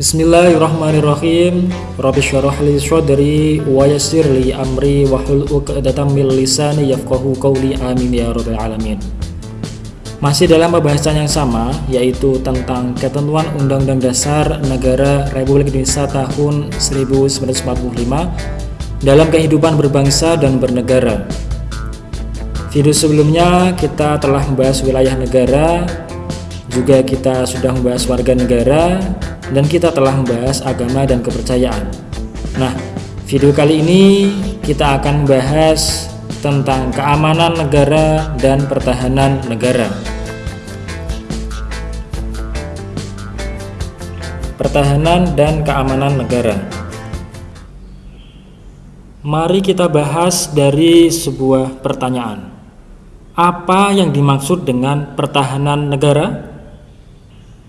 Bismillahirrahmanirrahim. Rabbi syarah li syadri wa yassir li amri wa hul uqdatam min lisani yafqahu qawli. Amin ya rabbal alamin. Masih dalam pembahasan yang sama yaitu tentang ketentuan Undang-Undang Dasar Negara Republik Indonesia tahun 1945 dalam kehidupan berbangsa dan bernegara. Video sebelumnya kita telah membahas wilayah negara juga kita sudah membahas warga negara dan kita telah membahas agama dan kepercayaan. Nah, video kali ini kita akan membahas tentang keamanan negara dan pertahanan negara. Pertahanan dan keamanan negara. Mari kita bahas dari sebuah pertanyaan. Apa yang dimaksud dengan pertahanan negara?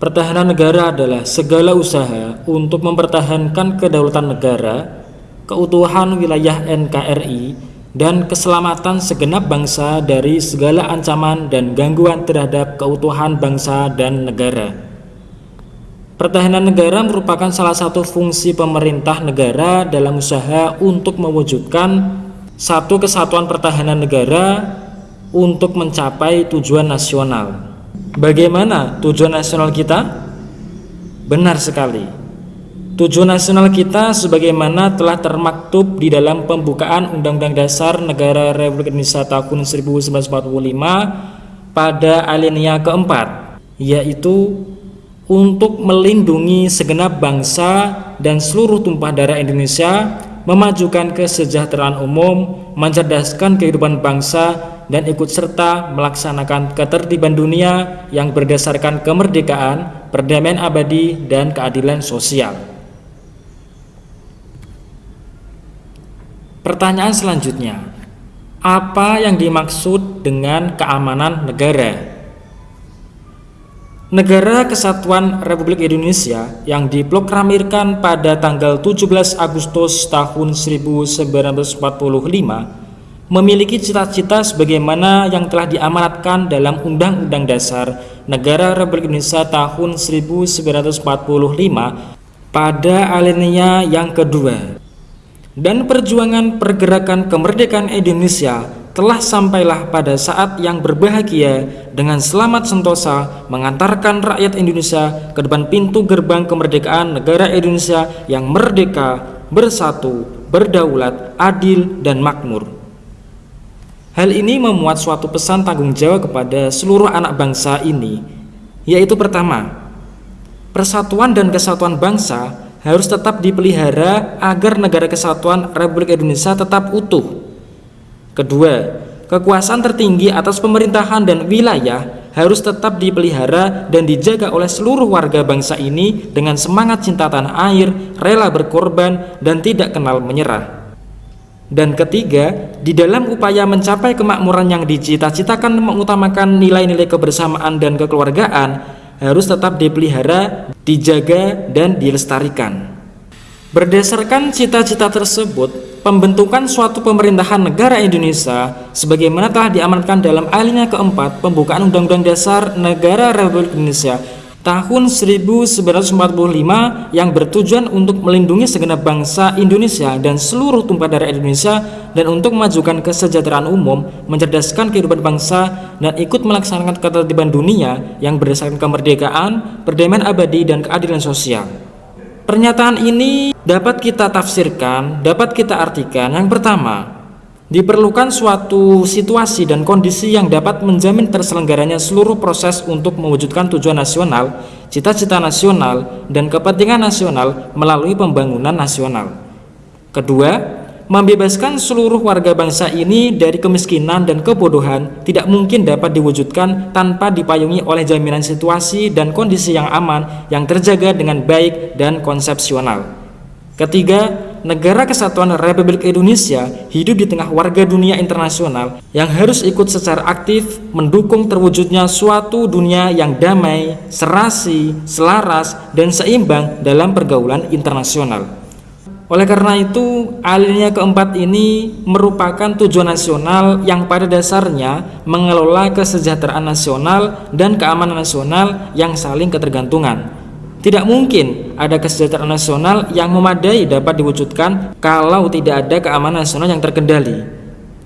Pertahanan negara adalah segala usaha untuk mempertahankan kedaulatan negara, keutuhan wilayah NKRI, dan keselamatan segenap bangsa dari segala ancaman dan gangguan terhadap keutuhan bangsa dan negara. Pertahanan negara merupakan salah satu fungsi pemerintah negara dalam usaha untuk mewujudkan satu kesatuan pertahanan negara untuk mencapai tujuan nasional. Bagaimana tujuan nasional kita? Benar sekali. Tujuan nasional kita sebagaimana telah termaktub di dalam pembukaan Undang-Undang Dasar Negara Republik Indonesia tahun 1945 pada alinea keempat, yaitu untuk melindungi segenap bangsa dan seluruh tumpah darah Indonesia, memajukan kesejahteraan umum, mencerdaskan kehidupan bangsa dan ikut serta melaksanakan ketertiban dunia yang berdasarkan kemerdekaan, perdamaian abadi, dan keadilan sosial. Pertanyaan selanjutnya, apa yang dimaksud dengan keamanan negara? Negara Kesatuan Republik Indonesia yang diproklamirkan pada tanggal 17 Agustus tahun 1945 memiliki cita-cita sebagaimana yang telah diamanatkan dalam Undang-Undang Dasar Negara Republik Indonesia tahun 1945 pada alinea yang kedua. Dan perjuangan pergerakan kemerdekaan Indonesia telah sampailah pada saat yang berbahagia dengan selamat sentosa mengantarkan rakyat Indonesia ke depan pintu gerbang kemerdekaan negara Indonesia yang merdeka, bersatu, berdaulat, adil, dan makmur. Hal ini memuat suatu pesan tanggung jawab kepada seluruh anak bangsa ini, yaitu pertama, persatuan dan kesatuan bangsa harus tetap dipelihara agar negara kesatuan Republik Indonesia tetap utuh. Kedua, kekuasaan tertinggi atas pemerintahan dan wilayah harus tetap dipelihara dan dijaga oleh seluruh warga bangsa ini dengan semangat cinta tanah air, rela berkorban, dan tidak kenal menyerah. Dan ketiga, di dalam upaya mencapai kemakmuran yang dicita-citakan mengutamakan nilai-nilai kebersamaan dan kekeluargaan harus tetap dipelihara, dijaga, dan dilestarikan. Berdasarkan cita-cita tersebut, pembentukan suatu pemerintahan negara Indonesia sebagaimana telah diamanatkan dalam alinea keempat pembukaan Undang-Undang Dasar Negara Republik Indonesia tahun 1945 yang bertujuan untuk melindungi segenap bangsa Indonesia dan seluruh tumpah darah Indonesia dan untuk memajukan kesejahteraan umum, mencerdaskan kehidupan bangsa dan ikut melaksanakan ketertiban dunia yang berdasarkan kemerdekaan, perdamaian abadi dan keadilan sosial. Pernyataan ini dapat kita tafsirkan, dapat kita artikan yang pertama, Diperlukan suatu situasi dan kondisi yang dapat menjamin terselenggaranya seluruh proses untuk mewujudkan tujuan nasional, cita-cita nasional, dan kepentingan nasional melalui pembangunan nasional. Kedua, membebaskan seluruh warga bangsa ini dari kemiskinan dan kebodohan tidak mungkin dapat diwujudkan tanpa dipayungi oleh jaminan situasi dan kondisi yang aman yang terjaga dengan baik dan konsepsional. Ketiga, negara kesatuan Republik Indonesia hidup di tengah warga dunia internasional yang harus ikut secara aktif mendukung terwujudnya suatu dunia yang damai, serasi, selaras, dan seimbang dalam pergaulan internasional. Oleh karena itu, alinea keempat ini merupakan tujuan nasional yang pada dasarnya mengelola kesejahteraan nasional dan keamanan nasional yang saling ketergantungan. Tidak mungkin ada kesejahteraan nasional yang memadai dapat diwujudkan kalau tidak ada keamanan nasional yang terkendali.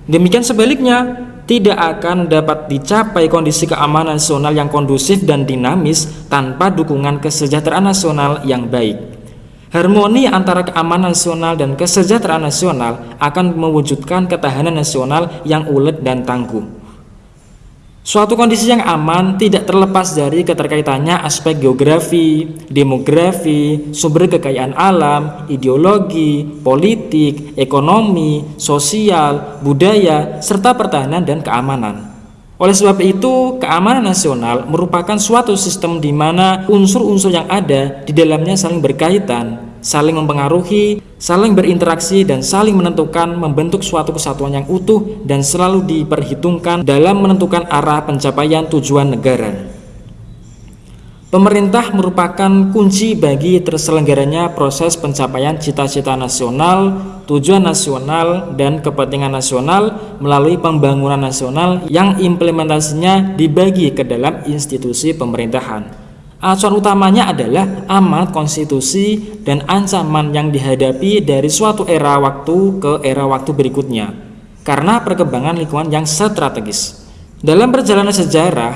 Demikian sebaliknya, tidak akan dapat dicapai kondisi keamanan nasional yang kondusif dan dinamis tanpa dukungan kesejahteraan nasional yang baik. Harmoni antara keamanan nasional dan kesejahteraan nasional akan mewujudkan ketahanan nasional yang ulet dan tangguh. Suatu kondisi yang aman tidak terlepas dari keterkaitannya aspek geografi, demografi, sumber kekayaan alam, ideologi, politik, ekonomi, sosial, budaya, serta pertahanan dan keamanan. Oleh sebab itu, keamanan nasional merupakan suatu sistem di mana unsur-unsur yang ada di dalamnya saling berkaitan saling mempengaruhi, saling berinteraksi, dan saling menentukan membentuk suatu kesatuan yang utuh dan selalu diperhitungkan dalam menentukan arah pencapaian tujuan negara. Pemerintah merupakan kunci bagi terselenggaranya proses pencapaian cita-cita nasional, tujuan nasional, dan kepentingan nasional melalui pembangunan nasional yang implementasinya dibagi ke dalam institusi pemerintahan. Acuan utamanya adalah amat konstitusi dan ancaman yang dihadapi dari suatu era waktu ke era waktu berikutnya karena perkembangan lingkungan yang strategis. Dalam perjalanan sejarah,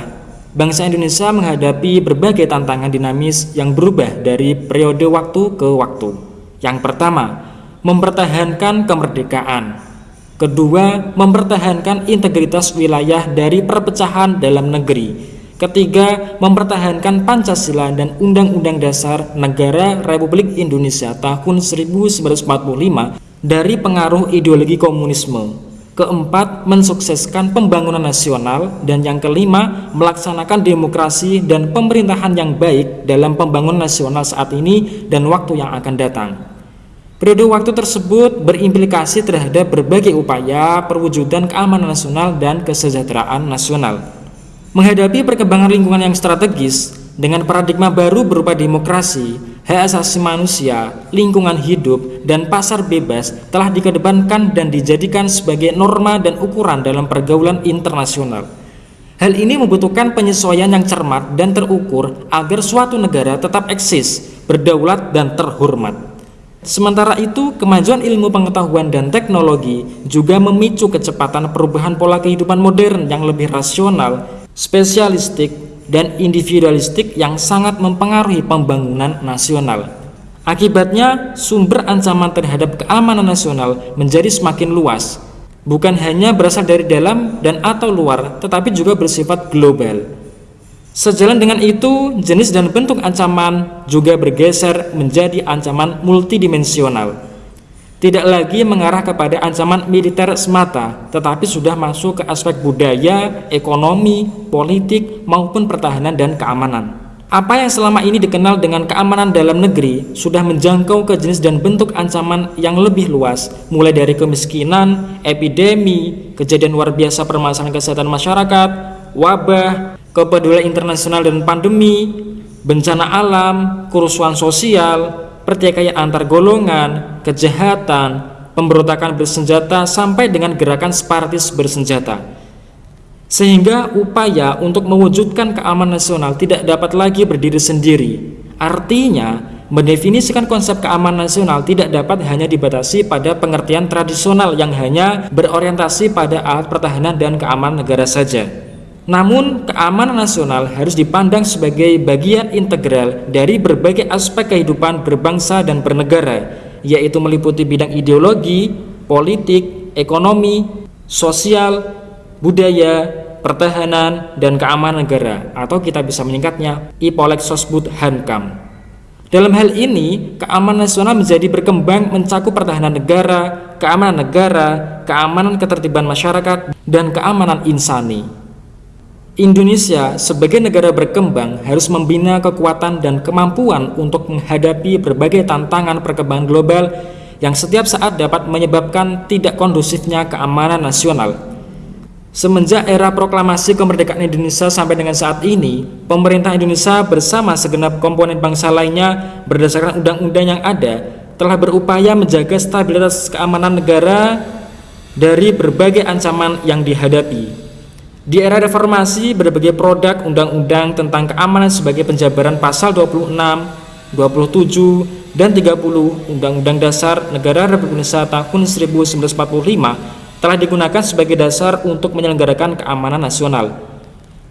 bangsa Indonesia menghadapi berbagai tantangan dinamis yang berubah dari periode waktu ke waktu. Yang pertama, mempertahankan kemerdekaan. Kedua, mempertahankan integritas wilayah dari perpecahan dalam negeri Ketiga, mempertahankan Pancasila dan Undang-Undang Dasar Negara Republik Indonesia tahun 1945 dari pengaruh ideologi komunisme. Keempat, mensukseskan pembangunan nasional dan yang kelima, melaksanakan demokrasi dan pemerintahan yang baik dalam pembangunan nasional saat ini dan waktu yang akan datang. Periode waktu tersebut berimplikasi terhadap berbagai upaya perwujudan keamanan nasional dan kesejahteraan nasional. Menghadapi perkembangan lingkungan yang strategis dengan paradigma baru berupa demokrasi, hak asasi manusia, lingkungan hidup, dan pasar bebas telah dikedepankan dan dijadikan sebagai norma dan ukuran dalam pergaulan internasional. Hal ini membutuhkan penyesuaian yang cermat dan terukur agar suatu negara tetap eksis, berdaulat, dan terhormat. Sementara itu, kemajuan ilmu pengetahuan dan teknologi juga memicu kecepatan perubahan pola kehidupan modern yang lebih rasional spesialistik, dan individualistik yang sangat mempengaruhi pembangunan nasional. Akibatnya, sumber ancaman terhadap keamanan nasional menjadi semakin luas, bukan hanya berasal dari dalam dan atau luar, tetapi juga bersifat global. Sejalan dengan itu, jenis dan bentuk ancaman juga bergeser menjadi ancaman multidimensional tidak lagi mengarah kepada ancaman militer semata, tetapi sudah masuk ke aspek budaya, ekonomi, politik, maupun pertahanan dan keamanan. Apa yang selama ini dikenal dengan keamanan dalam negeri sudah menjangkau ke jenis dan bentuk ancaman yang lebih luas, mulai dari kemiskinan, epidemi, kejadian luar biasa permasalahan kesehatan masyarakat, wabah, kepedulian internasional dan pandemi, bencana alam, kerusuhan sosial, pertikaian antar golongan, kejahatan, pemberontakan bersenjata sampai dengan gerakan separatis bersenjata. Sehingga upaya untuk mewujudkan keamanan nasional tidak dapat lagi berdiri sendiri. Artinya, mendefinisikan konsep keamanan nasional tidak dapat hanya dibatasi pada pengertian tradisional yang hanya berorientasi pada alat pertahanan dan keamanan negara saja. Namun, keamanan nasional harus dipandang sebagai bagian integral dari berbagai aspek kehidupan berbangsa dan bernegara, yaitu meliputi bidang ideologi, politik, ekonomi, sosial, budaya, pertahanan, dan keamanan negara, atau kita bisa menyingkatnya IPOLEK Sosbud Hankam. Dalam hal ini, keamanan nasional menjadi berkembang mencakup pertahanan negara, keamanan negara, keamanan ketertiban masyarakat, dan keamanan insani. Indonesia sebagai negara berkembang harus membina kekuatan dan kemampuan untuk menghadapi berbagai tantangan perkembangan global yang setiap saat dapat menyebabkan tidak kondusifnya keamanan nasional. Semenjak era proklamasi kemerdekaan Indonesia sampai dengan saat ini, pemerintah Indonesia bersama segenap komponen bangsa lainnya berdasarkan undang-undang yang ada telah berupaya menjaga stabilitas keamanan negara dari berbagai ancaman yang dihadapi. Di era reformasi, berbagai produk undang-undang tentang keamanan sebagai penjabaran pasal 26, 27, dan 30 Undang-Undang Dasar Negara Republik Indonesia tahun 1945 telah digunakan sebagai dasar untuk menyelenggarakan keamanan nasional.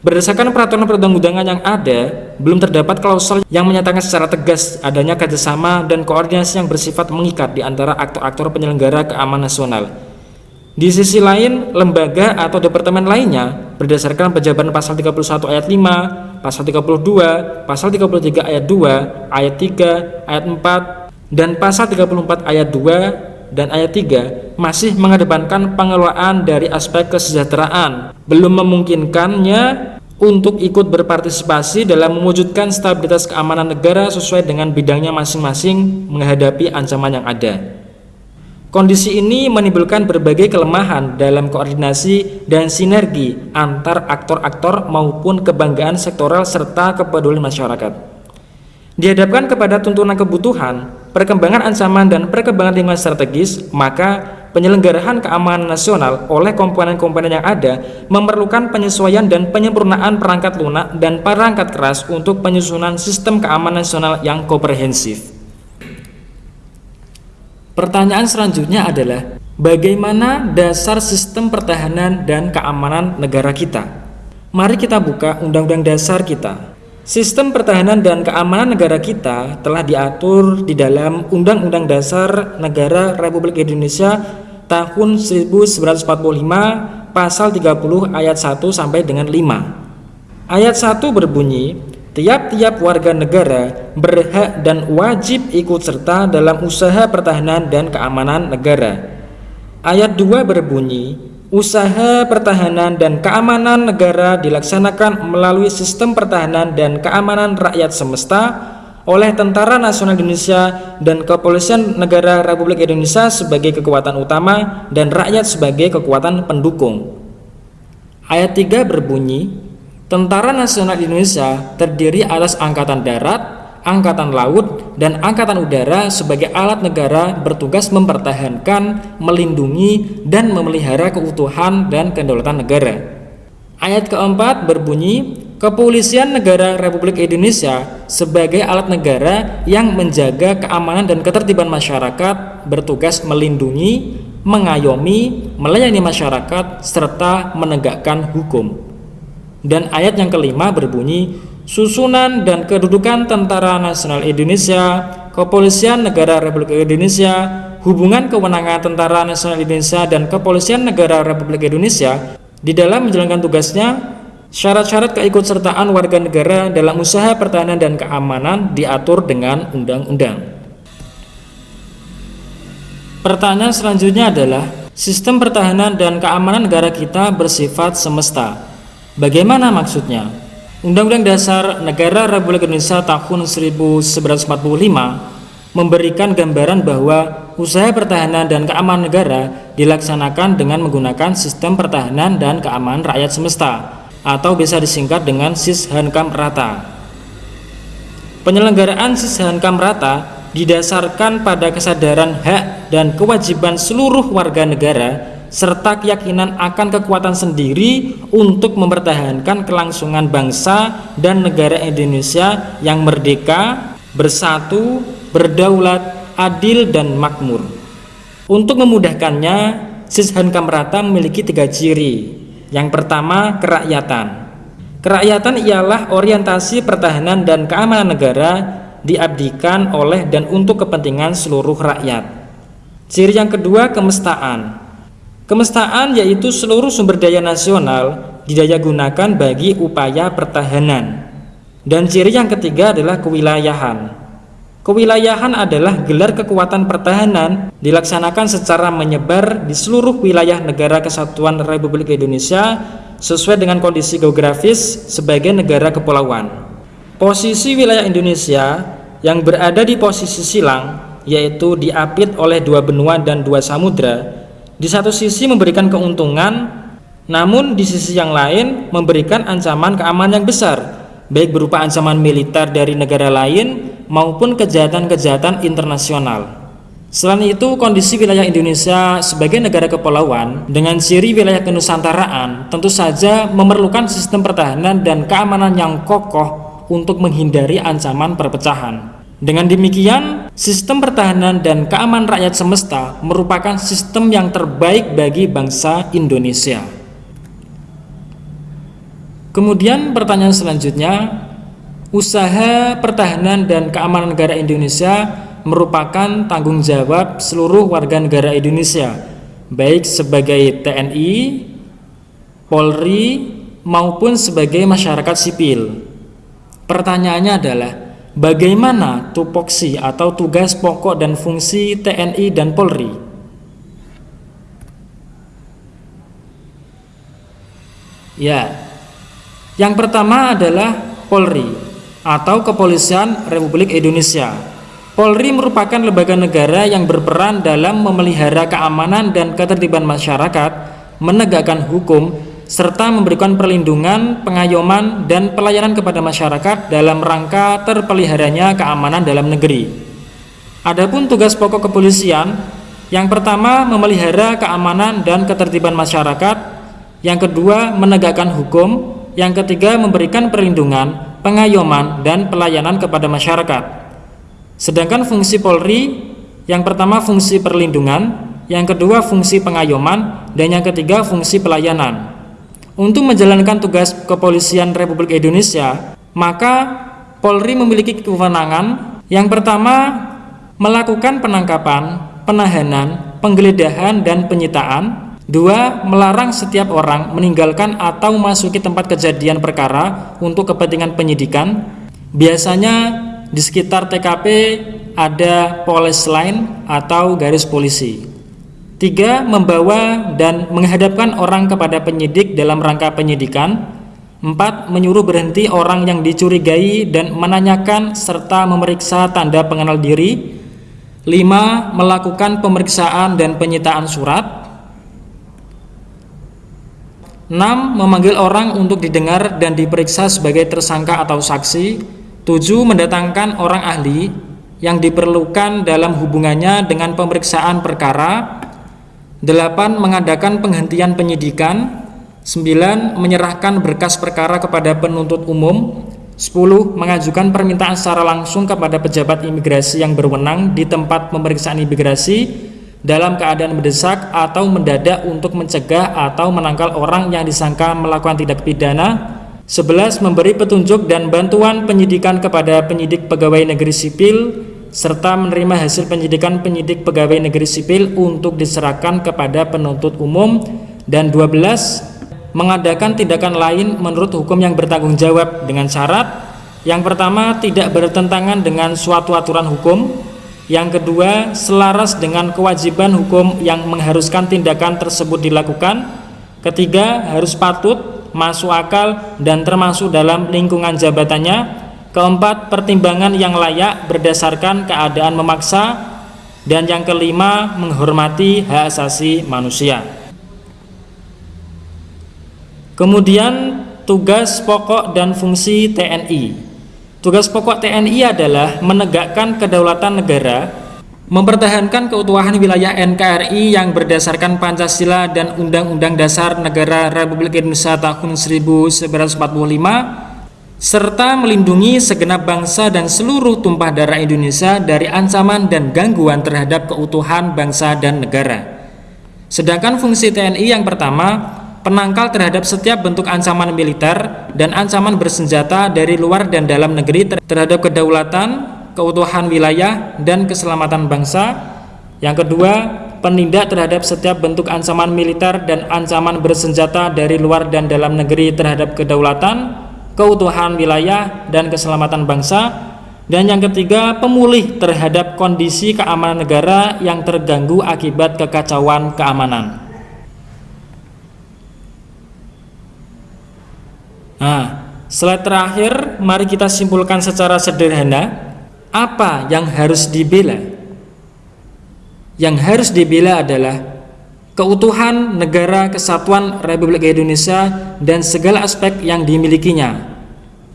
Berdasarkan peraturan perundang-undangan yang ada, belum terdapat klausel yang menyatakan secara tegas adanya kerjasama dan koordinasi yang bersifat mengikat di antara aktor-aktor penyelenggara keamanan nasional. Di sisi lain, lembaga atau departemen lainnya berdasarkan pejabat pasal 31 ayat 5, pasal 32, pasal 33 ayat 2, ayat 3, ayat 4, dan pasal 34 ayat 2 dan ayat 3 masih mengedepankan pengelolaan dari aspek kesejahteraan, belum memungkinkannya untuk ikut berpartisipasi dalam mewujudkan stabilitas keamanan negara sesuai dengan bidangnya masing-masing menghadapi ancaman yang ada. Kondisi ini menimbulkan berbagai kelemahan dalam koordinasi dan sinergi antar aktor-aktor maupun kebanggaan sektoral serta kepedulian masyarakat. Dihadapkan kepada tuntunan kebutuhan, perkembangan ancaman dan perkembangan lingkungan strategis, maka penyelenggaraan keamanan nasional oleh komponen-komponen yang ada memerlukan penyesuaian dan penyempurnaan perangkat lunak dan perangkat keras untuk penyusunan sistem keamanan nasional yang komprehensif. Pertanyaan selanjutnya adalah bagaimana dasar sistem pertahanan dan keamanan negara kita? Mari kita buka Undang-Undang Dasar kita. Sistem pertahanan dan keamanan negara kita telah diatur di dalam Undang-Undang Dasar Negara Republik Indonesia tahun 1945 pasal 30 ayat 1 sampai dengan 5. Ayat 1 berbunyi, Tiap-tiap warga negara berhak dan wajib ikut serta dalam usaha pertahanan dan keamanan negara. Ayat 2 berbunyi, usaha pertahanan dan keamanan negara dilaksanakan melalui sistem pertahanan dan keamanan rakyat semesta oleh Tentara Nasional Indonesia dan Kepolisian Negara Republik Indonesia sebagai kekuatan utama dan rakyat sebagai kekuatan pendukung. Ayat 3 berbunyi, Tentara Nasional Indonesia terdiri atas Angkatan Darat, Angkatan Laut, dan Angkatan Udara sebagai alat negara bertugas mempertahankan, melindungi, dan memelihara keutuhan dan kedaulatan negara. Ayat keempat berbunyi, Kepolisian Negara Republik Indonesia sebagai alat negara yang menjaga keamanan dan ketertiban masyarakat bertugas melindungi, mengayomi, melayani masyarakat, serta menegakkan hukum. Dan ayat yang kelima berbunyi, susunan dan kedudukan Tentara Nasional Indonesia, Kepolisian Negara Republik Indonesia, hubungan kewenangan Tentara Nasional Indonesia dan Kepolisian Negara Republik Indonesia di dalam menjalankan tugasnya, syarat-syarat keikutsertaan warga negara dalam usaha pertahanan dan keamanan diatur dengan undang-undang. Pertanyaan selanjutnya adalah, sistem pertahanan dan keamanan negara kita bersifat semesta. Bagaimana maksudnya? Undang-Undang Dasar Negara Republik Indonesia tahun 1945 memberikan gambaran bahwa usaha pertahanan dan keamanan negara dilaksanakan dengan menggunakan sistem pertahanan dan keamanan rakyat semesta atau bisa disingkat dengan Sishankam Rata. Penyelenggaraan Sishankam Rata didasarkan pada kesadaran hak dan kewajiban seluruh warga negara serta keyakinan akan kekuatan sendiri untuk mempertahankan kelangsungan bangsa dan negara Indonesia yang merdeka, bersatu, berdaulat, adil, dan makmur. Untuk memudahkannya, Sishan Kamrata memiliki tiga ciri. Yang pertama, kerakyatan. Kerakyatan ialah orientasi pertahanan dan keamanan negara diabdikan oleh dan untuk kepentingan seluruh rakyat. Ciri yang kedua, kemestaan. Kemestaan yaitu seluruh sumber daya nasional didaya gunakan bagi upaya pertahanan. Dan ciri yang ketiga adalah kewilayahan. Kewilayahan adalah gelar kekuatan pertahanan dilaksanakan secara menyebar di seluruh wilayah negara kesatuan Republik Indonesia sesuai dengan kondisi geografis sebagai negara kepulauan. Posisi wilayah Indonesia yang berada di posisi silang yaitu diapit oleh dua benua dan dua samudra di satu sisi memberikan keuntungan, namun di sisi yang lain memberikan ancaman keamanan yang besar, baik berupa ancaman militer dari negara lain maupun kejahatan-kejahatan internasional. Selain itu, kondisi wilayah Indonesia sebagai negara kepulauan dengan ciri wilayah kenusantaraan tentu saja memerlukan sistem pertahanan dan keamanan yang kokoh untuk menghindari ancaman perpecahan. Dengan demikian, sistem pertahanan dan keamanan rakyat semesta merupakan sistem yang terbaik bagi bangsa Indonesia. Kemudian pertanyaan selanjutnya, usaha pertahanan dan keamanan negara Indonesia merupakan tanggung jawab seluruh warga negara Indonesia, baik sebagai TNI, Polri, maupun sebagai masyarakat sipil. Pertanyaannya adalah, Bagaimana tupoksi atau tugas pokok dan fungsi TNI dan Polri? Ya, yang pertama adalah Polri atau Kepolisian Republik Indonesia. Polri merupakan lembaga negara yang berperan dalam memelihara keamanan dan ketertiban masyarakat, menegakkan hukum, serta memberikan perlindungan, pengayoman, dan pelayanan kepada masyarakat dalam rangka terpeliharanya keamanan dalam negeri. Adapun tugas pokok kepolisian, yang pertama memelihara keamanan dan ketertiban masyarakat, yang kedua menegakkan hukum, yang ketiga memberikan perlindungan, pengayoman, dan pelayanan kepada masyarakat. Sedangkan fungsi Polri, yang pertama fungsi perlindungan, yang kedua fungsi pengayoman, dan yang ketiga fungsi pelayanan. Untuk menjalankan tugas kepolisian Republik Indonesia, maka Polri memiliki kewenangan yang pertama melakukan penangkapan, penahanan, penggeledahan, dan penyitaan. Dua, melarang setiap orang meninggalkan atau masuki tempat kejadian perkara untuk kepentingan penyidikan. Biasanya di sekitar TKP ada polis line atau garis polisi. Tiga, membawa dan menghadapkan orang kepada penyidik dalam rangka penyidikan. Empat, menyuruh berhenti orang yang dicurigai dan menanyakan serta memeriksa tanda pengenal diri. Lima, melakukan pemeriksaan dan penyitaan surat. Enam, memanggil orang untuk didengar dan diperiksa sebagai tersangka atau saksi. Tujuh, mendatangkan orang ahli yang diperlukan dalam hubungannya dengan pemeriksaan perkara. 8. Mengadakan penghentian penyidikan 9. Menyerahkan berkas perkara kepada penuntut umum 10. Mengajukan permintaan secara langsung kepada pejabat imigrasi yang berwenang di tempat pemeriksaan imigrasi dalam keadaan mendesak atau mendadak untuk mencegah atau menangkal orang yang disangka melakukan tindak pidana 11. Memberi petunjuk dan bantuan penyidikan kepada penyidik pegawai negeri sipil serta menerima hasil penyidikan penyidik pegawai negeri sipil untuk diserahkan kepada penuntut umum. Dan 12 mengadakan tindakan lain menurut hukum yang bertanggung jawab dengan syarat yang pertama tidak bertentangan dengan suatu aturan hukum. Yang kedua selaras dengan kewajiban hukum yang mengharuskan tindakan tersebut dilakukan. Ketiga harus patut masuk akal dan termasuk dalam lingkungan jabatannya Keempat, pertimbangan yang layak berdasarkan keadaan memaksa dan yang kelima, menghormati hak asasi manusia. Kemudian, tugas pokok dan fungsi TNI. Tugas pokok TNI adalah menegakkan kedaulatan negara, mempertahankan keutuhan wilayah NKRI yang berdasarkan Pancasila dan Undang-Undang Dasar Negara Republik Indonesia tahun 1945 serta melindungi segenap bangsa dan seluruh tumpah darah Indonesia dari ancaman dan gangguan terhadap keutuhan bangsa dan negara. Sedangkan fungsi TNI yang pertama, penangkal terhadap setiap bentuk ancaman militer dan ancaman bersenjata dari luar dan dalam negeri terhadap kedaulatan, keutuhan wilayah, dan keselamatan bangsa. Yang kedua, penindak terhadap setiap bentuk ancaman militer dan ancaman bersenjata dari luar dan dalam negeri terhadap kedaulatan, keutuhan wilayah dan keselamatan bangsa. Dan yang ketiga pemulih terhadap kondisi keamanan negara yang terganggu akibat kekacauan keamanan. Nah slide terakhir mari kita simpulkan secara sederhana apa yang harus dibela? Yang harus dibela adalah keutuhan negara kesatuan Republik Indonesia dan segala aspek yang dimilikinya,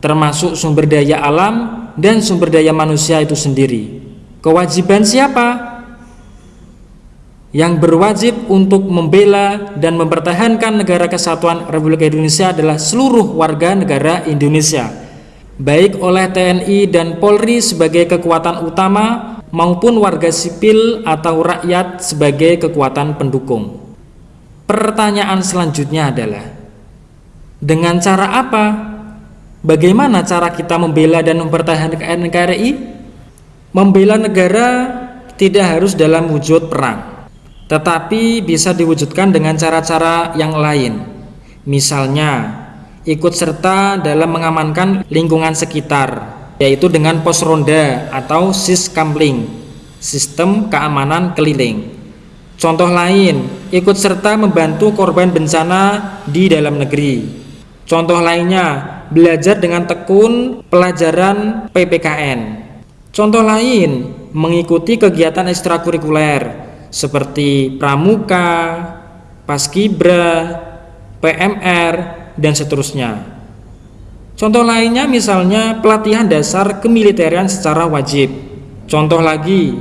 termasuk sumber daya alam dan sumber daya manusia itu sendiri. Kewajiban siapa? Yang berwajib untuk membela dan mempertahankan negara kesatuan Republik Indonesia adalah seluruh warga negara Indonesia. baik oleh TNI dan Polri sebagai kekuatan utama maupun warga sipil atau rakyat sebagai kekuatan pendukung. Pertanyaan selanjutnya adalah, dengan cara apa? Bagaimana cara kita membela dan mempertahankan NKRI? Membela negara tidak harus dalam wujud perang, tetapi bisa diwujudkan dengan cara-cara yang lain. Misalnya, ikut serta dalam mengamankan lingkungan sekitar, yaitu dengan pos ronda atau siskampling, sistem keamanan keliling. Contoh lain, ikut serta membantu korban bencana di dalam negeri. Contoh lainnya, belajar dengan tekun pelajaran PPKN. Contoh lain, mengikuti kegiatan ekstrakurikuler seperti pramuka, paskibra, PMR, dan seterusnya. Contoh lainnya misalnya pelatihan dasar kemiliteran secara wajib. Contoh lagi,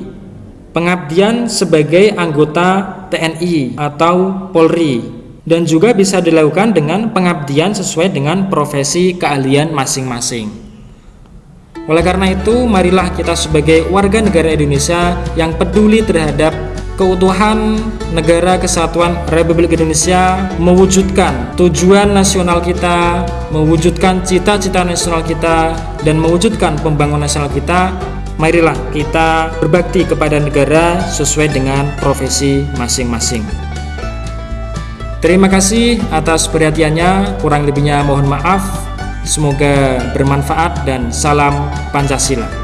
pengabdian sebagai anggota TNI atau Polri dan juga bisa dilakukan dengan pengabdian sesuai dengan profesi keahlian masing-masing. Oleh karena itu, marilah kita sebagai warga negara Indonesia yang peduli terhadap keutuhan negara kesatuan Republik Indonesia mewujudkan tujuan nasional kita, mewujudkan cita-cita nasional kita, dan mewujudkan pembangunan nasional kita, marilah kita berbakti kepada negara sesuai dengan profesi masing-masing. Terima kasih atas perhatiannya, kurang lebihnya mohon maaf. Semoga bermanfaat dan salam Pancasila.